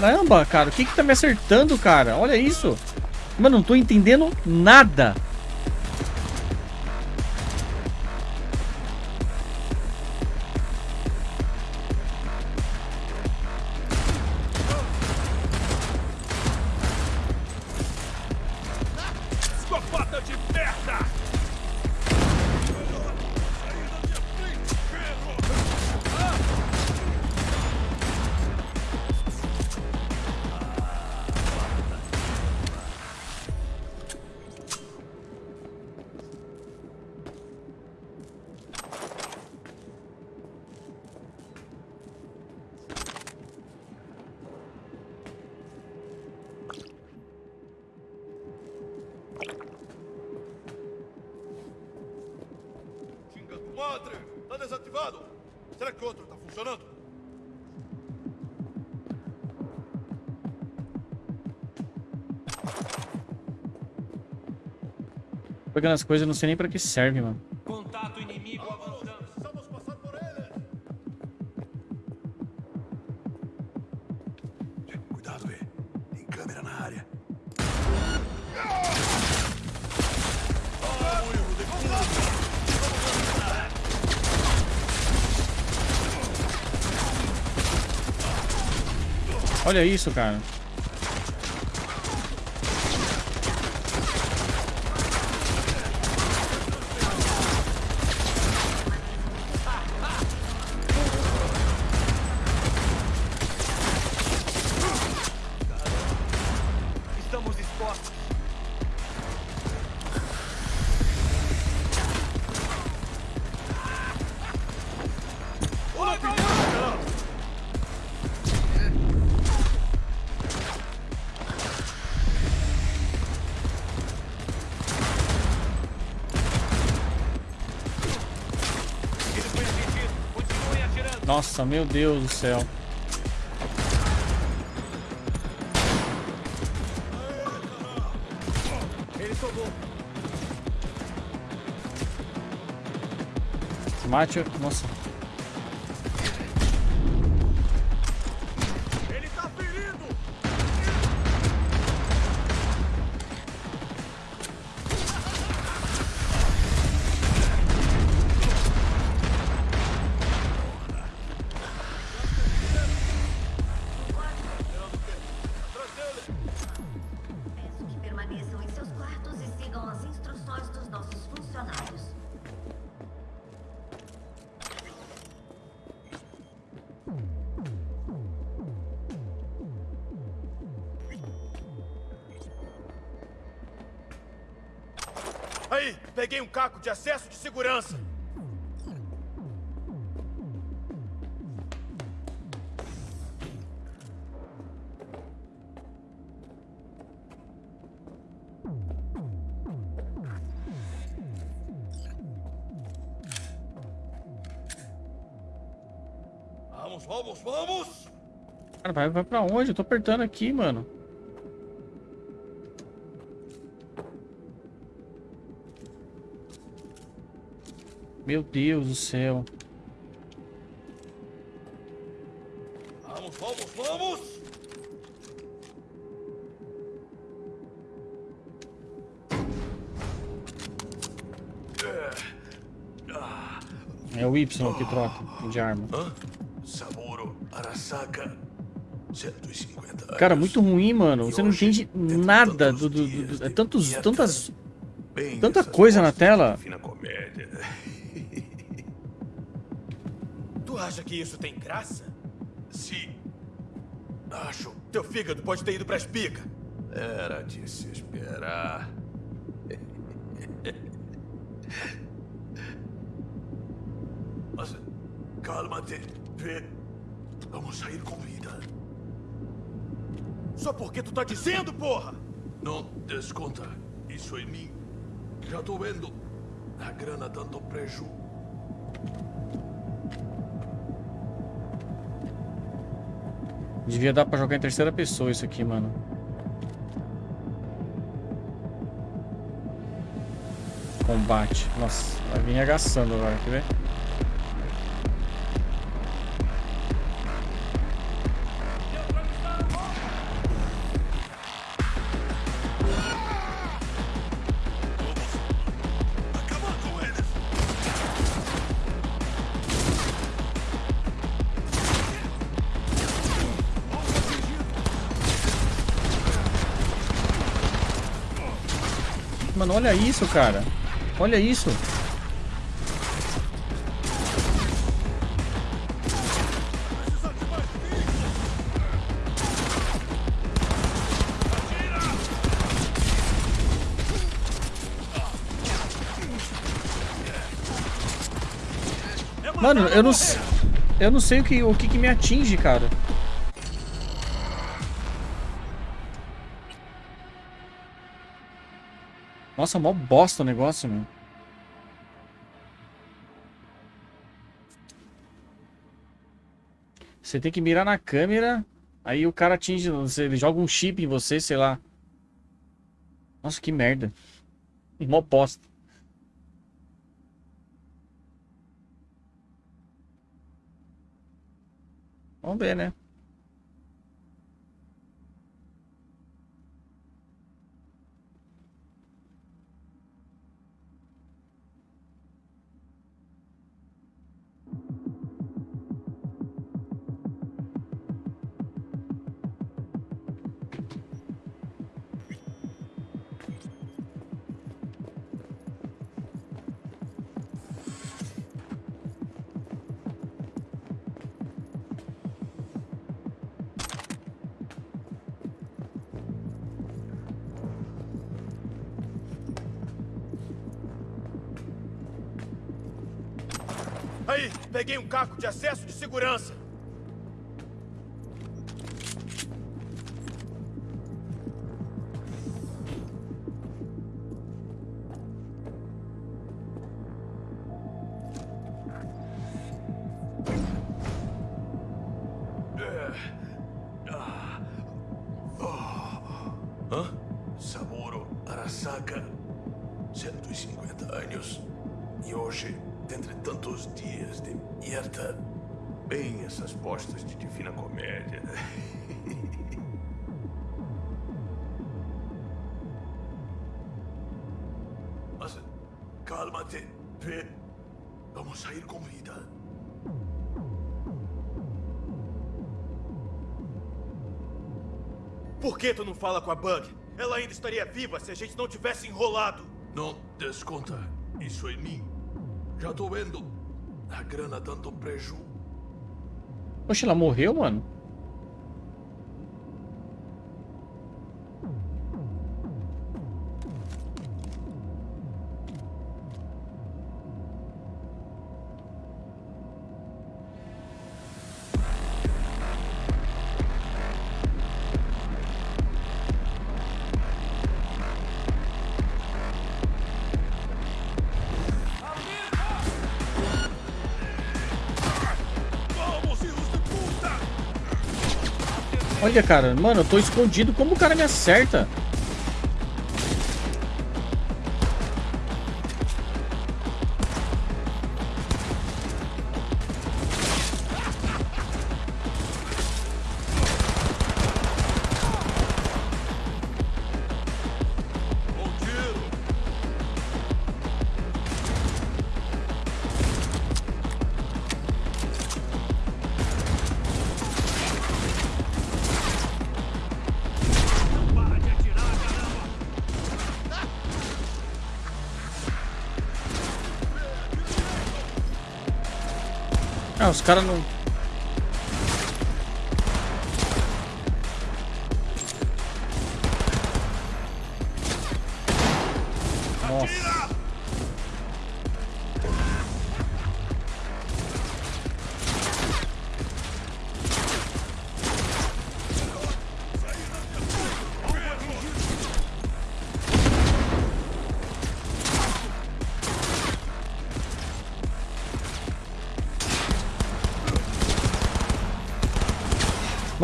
Caramba, cara, o que que tá me acertando, cara? Olha isso. Mano, não tô entendendo nada. Pegando as coisas, eu não sei nem pra que serve, mano. Contato inimigo avançando. Cuidado, E. Tem câmera na área. Olha isso, cara. Nossa, meu Deus do céu. Ele tomou. Mate. Nossa. Cara, vai, vai pra onde? Eu tô apertando aqui, mano. Meu Deus do céu. Vamos, vamos, vamos! É o Y que troca de arma. Hã? Saburo Arasaka. 150 Cara, muito ruim, mano. Você não entende nada do, do, do- do- é tantos, tantas, tanta coisa na tela. de Fina comédia. Tu acha que isso tem graça? Sim. Acho. Teu fígado pode ter ido pra espiga. Era de se esperar. Mas calma-te. Só porque tu tá dizendo, porra! Não desconta isso em mim. Já tô vendo a grana dando preju. Devia dar pra jogar em terceira pessoa isso aqui, mano. Combate. Nossa, vai vir agaçando agora, quer ver? Olha isso, cara. Olha isso. Mano, eu não, eu não sei o que, o que, que me atinge, cara. Nossa, mó bosta o negócio, meu. Você tem que mirar na câmera, aí o cara atinge, ele joga um chip em você, sei lá. Nossa, que merda. (laughs) Mó bosta. Vamos ver, né? Peguei um caco de acesso de segurança. Que tu não fala com a Bug? Ela ainda estaria viva se a gente não tivesse enrolado. Não desconta isso em mim. Já tô vendo a grana dando preju. Poxa, ela morreu, mano? Olha, cara, mano, eu tô escondido. Como o cara me acerta? Os caras não...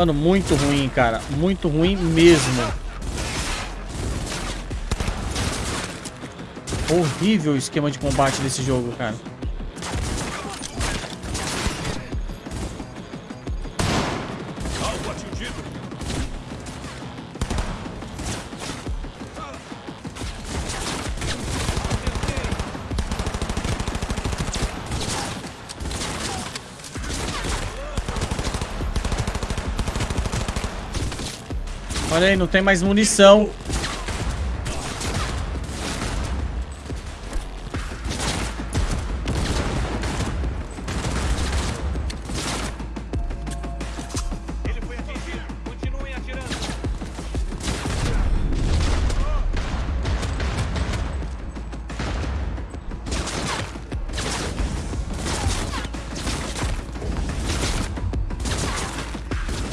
Mano, muito ruim, cara. Muito ruim mesmo. Horrível o esquema de combate desse jogo, cara. Olha aí, não tem mais munição.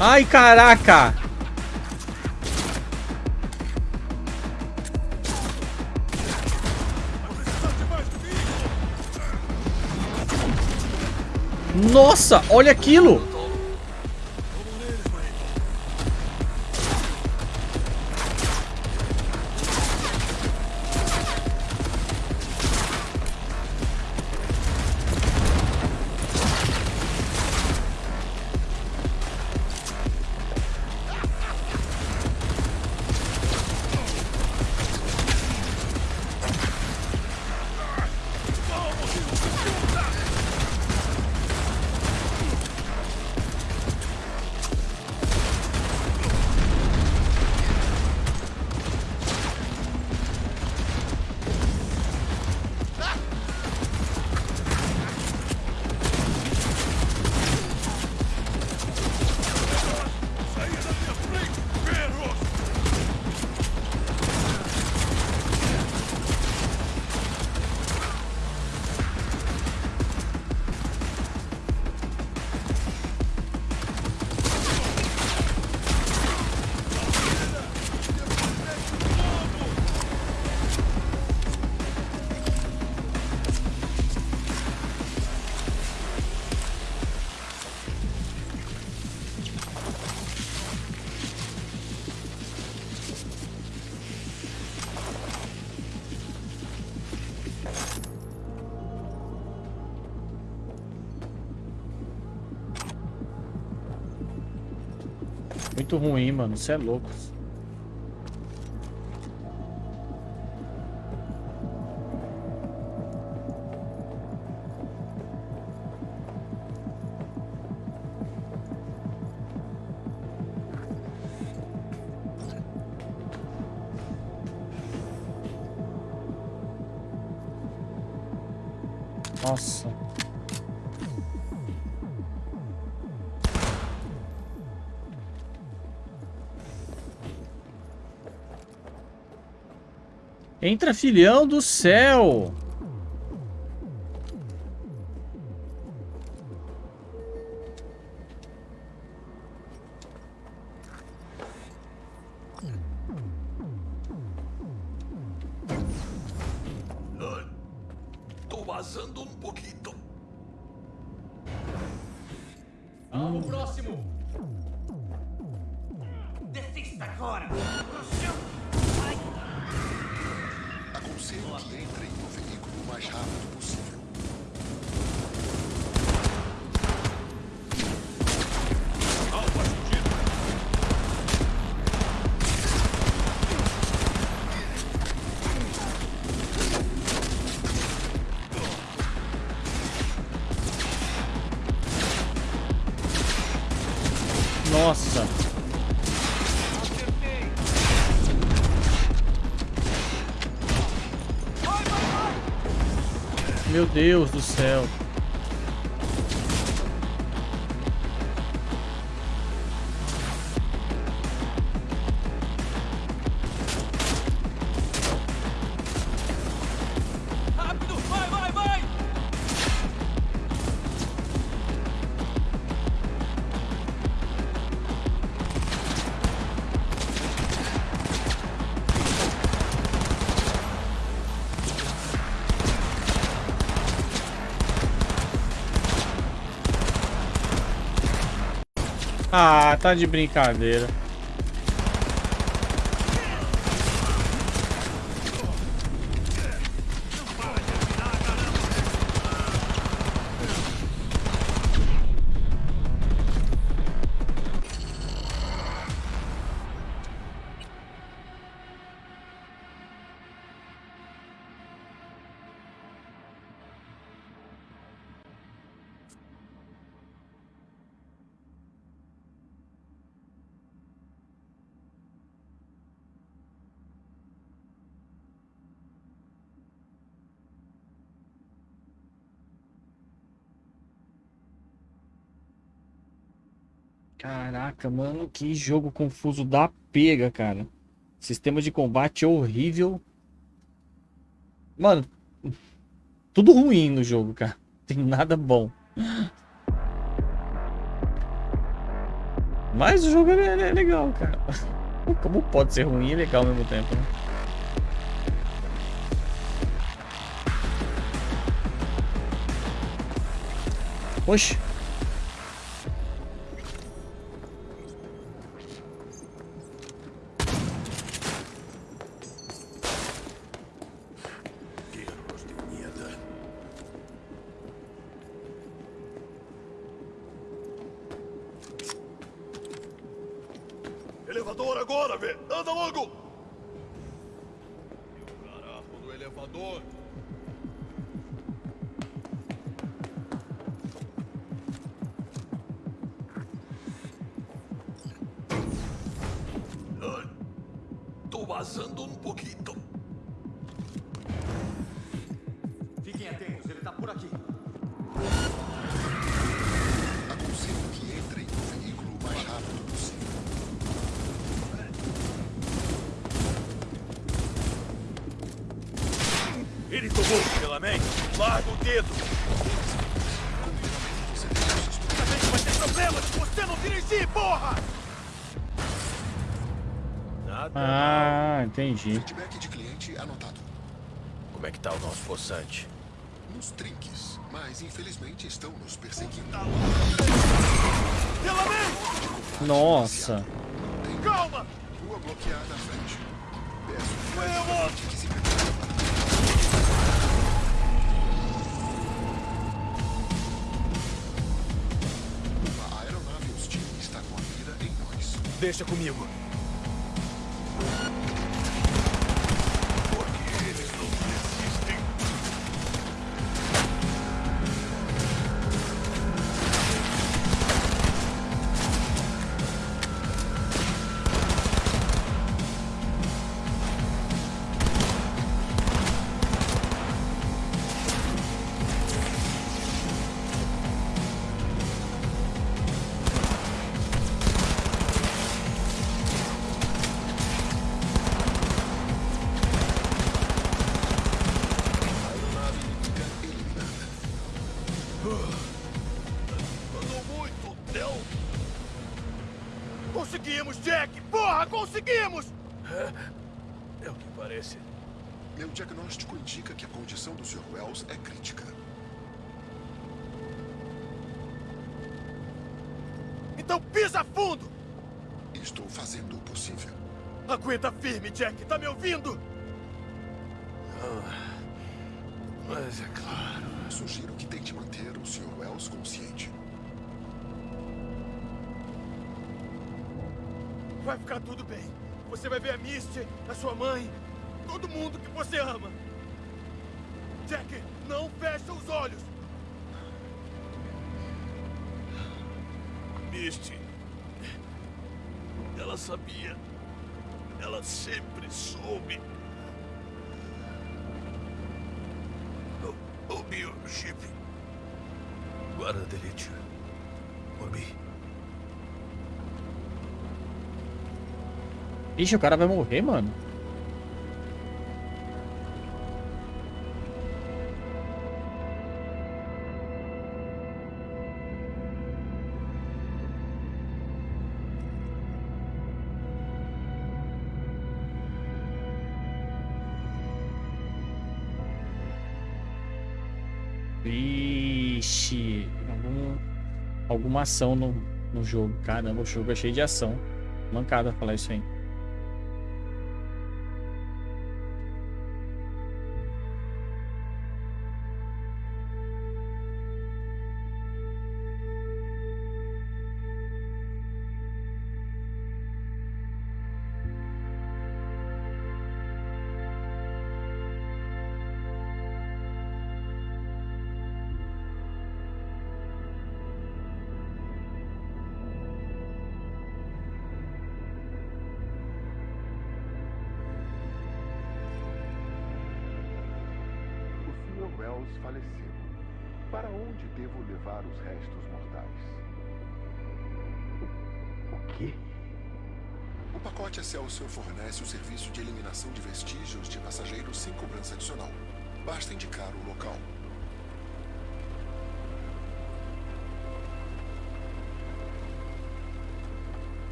Ai, caraca! Nossa, olha aquilo! Muito ruim, mano. Você é louco. Entra, filhão do céu! Nossa. Meu Deus do céu. Tá de brincadeira. Caraca, mano, que jogo confuso da pega, cara. Sistema de combate horrível. Mano, tudo ruim no jogo, cara. Tem nada bom. Mas o jogo é, é legal, cara. Como pode ser ruim e legal ao mesmo tempo, né? Oxe. Vazando um pouquinho. Entendi. Feedback de cliente anotado. Como é que tá o nosso poçante? Nos trinques, mas infelizmente estão nos perseguindo. Nossa. Calma! Rua bloqueada à frente. Peço que se prepare. Uma aeronave Então pisa fundo! Estou fazendo o possível. Aguenta firme, Jack. Tá me ouvindo? Ah, mas é claro. Sugiro que tente manter o Sr. Wells consciente. Vai ficar tudo bem. Você vai ver a Misty, a sua mãe, todo mundo que você ama. Jack, Ela sabia. Ela sempre soube. O, o biochip. Guarda delete. Morbi. Ixi, o cara vai morrer, mano. Alguma ação no, no jogo. Caramba, o jogo é cheio de ação. Mancada falar isso aí.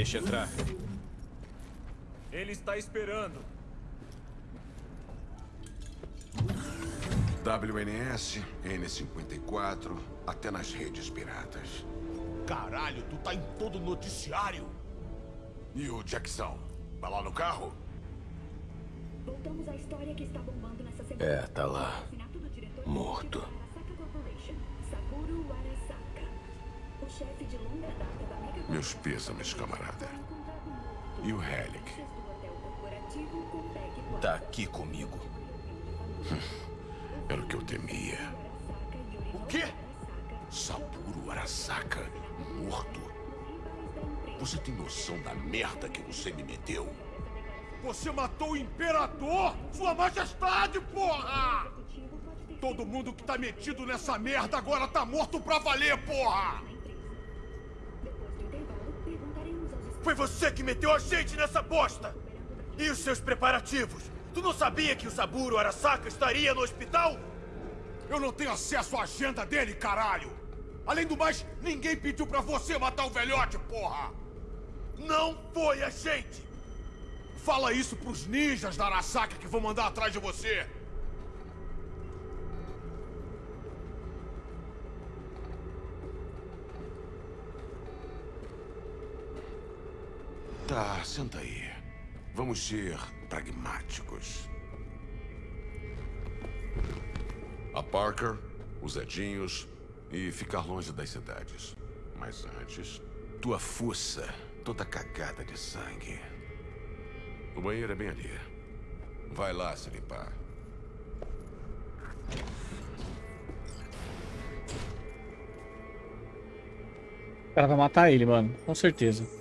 Deixa entrar. Ele está esperando. WNS, N54, até nas redes piratas. Caralho, tu tá em todo noticiário. E o Jackson? Vai lá no carro? Voltamos à história que está bombando nessa semana. É, tá lá. Morto. Meus pêsames, camarada. E o Helic? Tá aqui comigo. Era o que eu temia. O quê? Saburo Arasaka, morto. Você tem noção da merda que você me meteu? Você matou o Imperador! Sua Majestade, porra! Todo mundo que tá metido nessa merda agora tá morto pra valer, porra! Foi você que meteu a gente nessa bosta! E os seus preparativos? Tu não sabia que o Saburo Arasaka estaria no hospital? Eu não tenho acesso à agenda dele, caralho! Além do mais, ninguém pediu pra você matar o velhote, porra! Não foi a gente! Fala isso pros ninjas da Arasaka que vão mandar atrás de você! Tá, senta aí. Vamos ser pragmáticos. A Parker, os Edinhos e ficar longe das cidades. Mas antes, tua fuça toda cagada de sangue. O banheiro é bem ali. Vai lá se limpar. O cara vai matar ele, mano. Com certeza.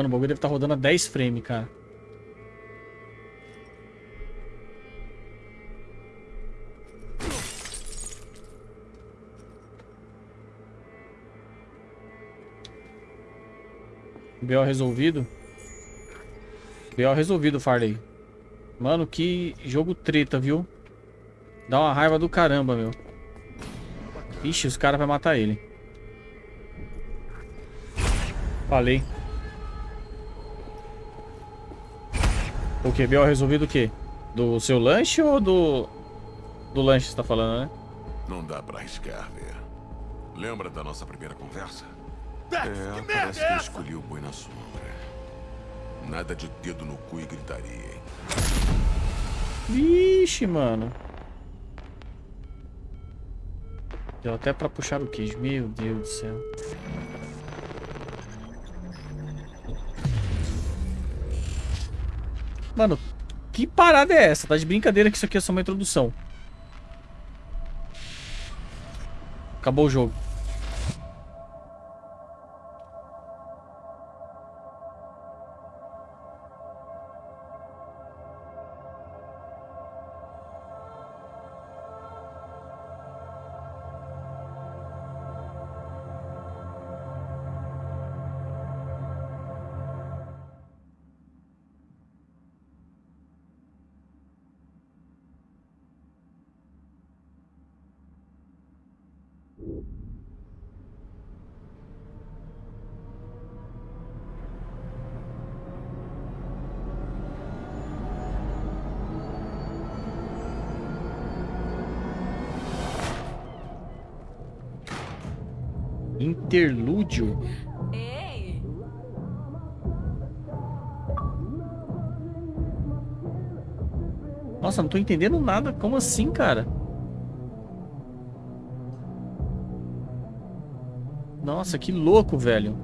Mano, o bagulho deve estar tá rodando a 10 frames, cara. BO resolvido. BO resolvido, Farley. Mano, que jogo treta, viu? Dá uma raiva do caramba, meu. Ixi, os caras vão matar ele. Falei. O que? Biel resolvido o quê? Do seu lanche ou do... Do lanche que você tá falando, né? Não dá pra arriscar, ver. Lembra da nossa primeira conversa? Dex, é, que merda parece é que eu escolhi o boi na sombra. Nada de dedo no cu e gritaria, hein? Vixe, mano. Deu até pra puxar o queijo. Meu Deus do céu. Mano, que parada é essa? Tá de brincadeira que isso aqui é só uma introdução. Acabou o jogo. Nossa, não tô entendendo nada. Como assim, cara? Nossa, que louco, velho.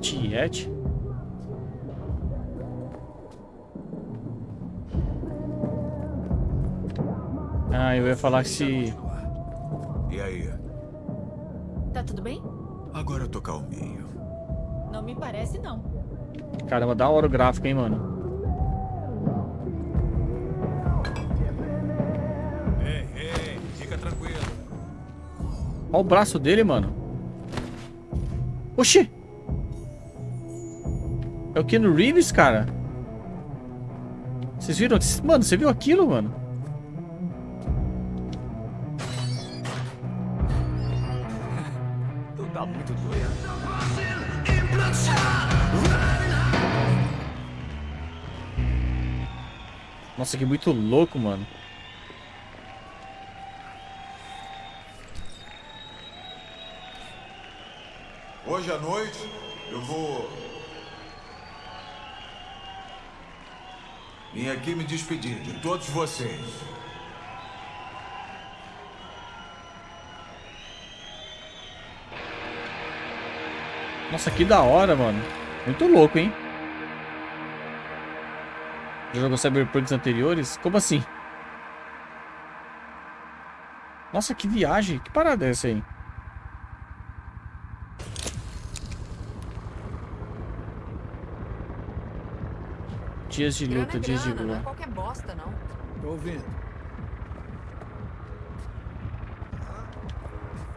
Tiete? Ah, eu ia falar que se... calminho. Não me parece, não. Caramba, da hora o gráfico, hein, mano. Ei, ei, fica tranquilo. Olha o braço dele, mano. Oxi! É o Keanu Reeves, cara. Vocês viram? Mano, você viu aquilo, mano? Nossa, que muito louco, mano. Hoje à noite eu vou. Vim aqui me despedir de todos vocês. Nossa, que da hora, mano. Muito louco, hein? Já jogou Cyberpunks anteriores? Como assim? Nossa, que viagem. Que parada é essa aí? Dias de luta, dias de Grana, não é qualquer bosta, não. Tô ouvindo.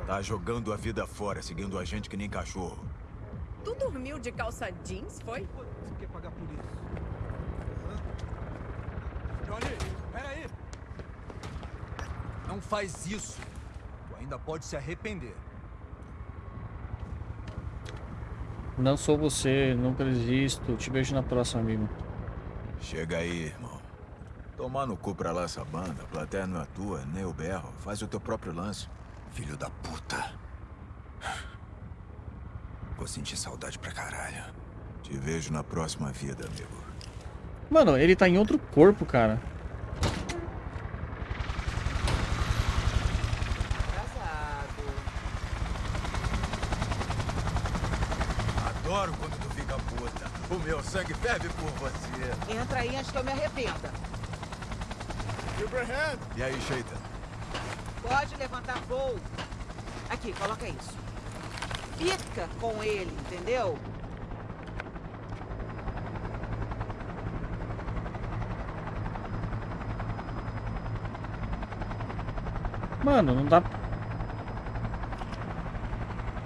Tá jogando a vida fora, seguindo a gente que nem cachorro. Tu dormiu de calça jeans, foi? Você quer pagar por isso? Não faz isso. Tu ainda pode se arrepender. Não sou você, nunca desisto. Te vejo na próxima, amigo. Chega aí, irmão. Tomar no cu pra lá essa banda. A plateia não é tua, nem o berro. Faz o teu próprio lance. Filho da puta. Vou sentir saudade pra caralho. Te vejo na próxima vida, amigo. Mano, ele tá em outro corpo, cara. Adoro quando tu fica puta. O meu sangue ferve por você. Entra aí antes que eu me arrependa. Silverhand! E aí, Sheita? Pode levantar voo. Aqui, coloca isso. Fica com ele, entendeu? Mano, não dá...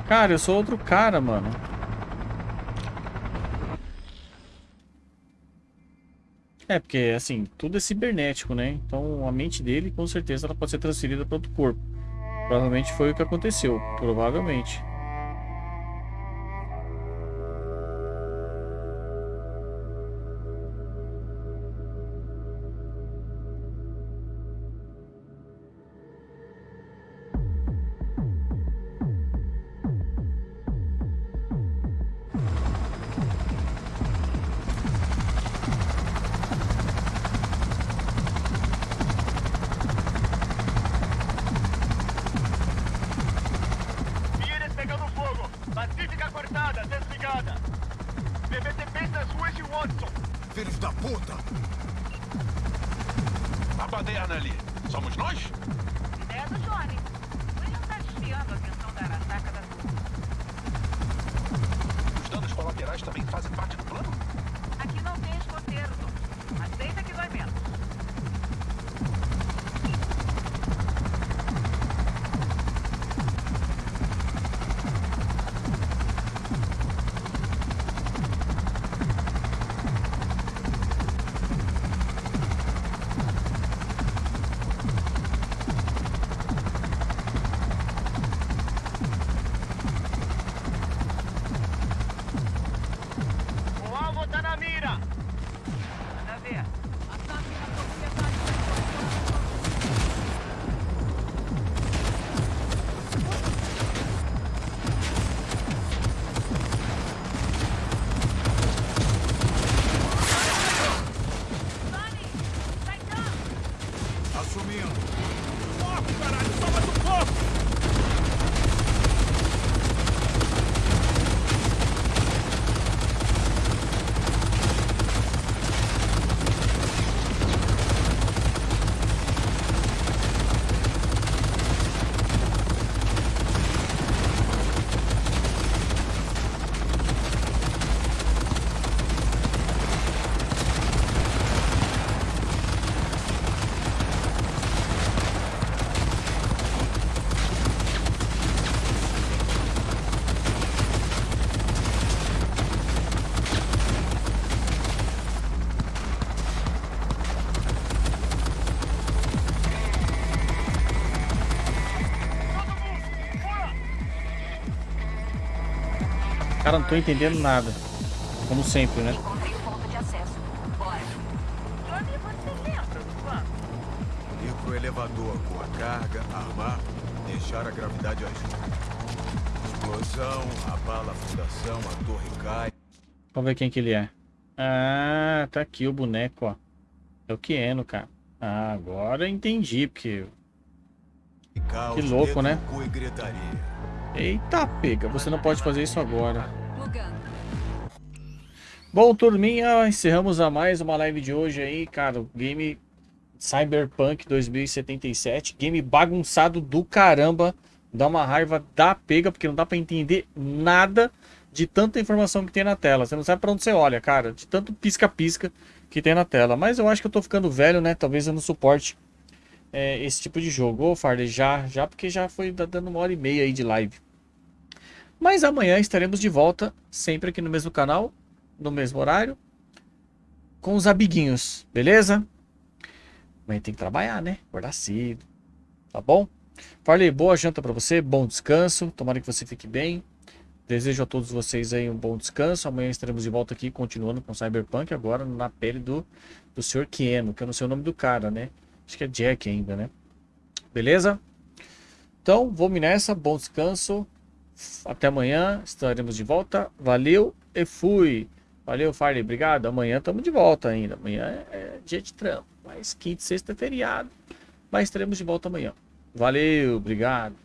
Cara, eu sou outro cara, mano. É, porque, assim, tudo é cibernético, né? Então, a mente dele, com certeza, ela pode ser transferida para outro corpo. Provavelmente foi o que aconteceu. Provavelmente. Cara, não tô entendendo nada. Como sempre, né? Ir pro elevador com a carga, armar, deixar a gravidade agir. Explosão, abala a fundação, a torre cai. Vamos ver quem que ele é. Ah, tá aqui o boneco, ó. É o Kieno, cara. Ah, agora entendi, porque... Que louco, né? Eita, pega. Você não pode fazer isso agora. Bom, turminha, encerramos a mais uma live de hoje aí, cara. Game Cyberpunk 2077. Game bagunçado do caramba. Dá uma raiva da pega, porque não dá pra entender nada de tanta informação que tem na tela. Você não sabe pra onde você olha, cara. De tanto pisca-pisca que tem na tela. Mas eu acho que eu tô ficando velho, né? Talvez eu não suporte é, esse tipo de jogo. Ô, Farley, já, já, porque já foi dando uma hora e meia aí de live. Mas amanhã estaremos de volta, sempre aqui no mesmo canal, no mesmo horário, com os amiguinhos, beleza? Amanhã tem que trabalhar, né? Acordar cedo, tá bom? Farley, boa janta pra você, bom descanso, tomara que você fique bem. Desejo a todos vocês aí um bom descanso. Amanhã estaremos de volta aqui, continuando com Cyberpunk, agora na pele do, do Sr. Kieno, que eu não sei o nome do cara, né? Acho que é Jack ainda, né? Beleza? Então, vou-me nessa. Bom descanso. Até amanhã. Estaremos de volta. Valeu e fui. Valeu, Farley. Obrigado. Amanhã estamos de volta ainda. Amanhã é dia de trampo. Mas quinta e sexta é feriado. Mas estaremos de volta amanhã. Valeu. Obrigado.